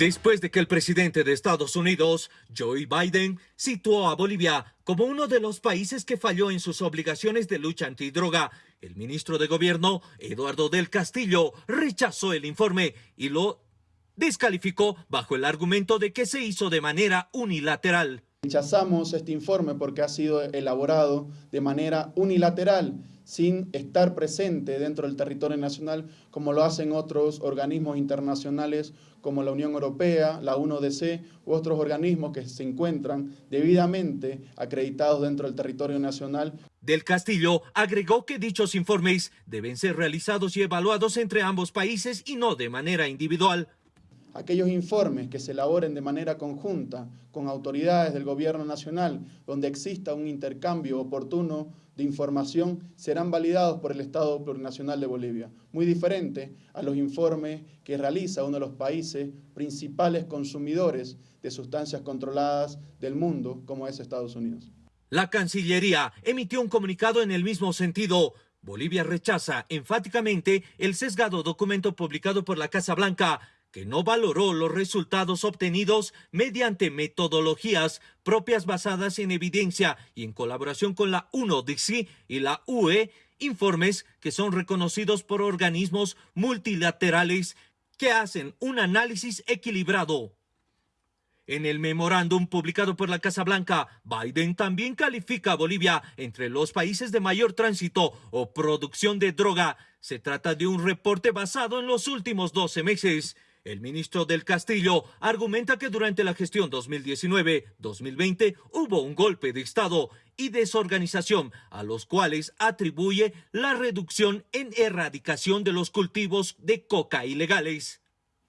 Después de que el presidente de Estados Unidos, Joe Biden, situó a Bolivia como uno de los países que falló en sus obligaciones de lucha antidroga, el ministro de Gobierno, Eduardo del Castillo, rechazó el informe y lo descalificó bajo el argumento de que se hizo de manera unilateral. Rechazamos este informe porque ha sido elaborado de manera unilateral, sin estar presente dentro del territorio nacional, como lo hacen otros organismos internacionales como la Unión Europea, la UNODC u otros organismos que se encuentran debidamente acreditados dentro del territorio nacional. Del Castillo agregó que dichos informes deben ser realizados y evaluados entre ambos países y no de manera individual aquellos informes que se elaboren de manera conjunta con autoridades del gobierno nacional, donde exista un intercambio oportuno de información, serán validados por el Estado Plurinacional de Bolivia, muy diferente a los informes que realiza uno de los países principales consumidores de sustancias controladas del mundo, como es Estados Unidos. La Cancillería emitió un comunicado en el mismo sentido, Bolivia rechaza enfáticamente el sesgado documento publicado por la Casa Blanca que no valoró los resultados obtenidos mediante metodologías propias basadas en evidencia y en colaboración con la UNODC y la UE, informes que son reconocidos por organismos multilaterales que hacen un análisis equilibrado. En el memorándum publicado por la Casa Blanca, Biden también califica a Bolivia entre los países de mayor tránsito o producción de droga. Se trata de un reporte basado en los últimos 12 meses. El ministro del Castillo argumenta que durante la gestión 2019-2020 hubo un golpe de Estado y desorganización a los cuales atribuye la reducción en erradicación de los cultivos de coca ilegales.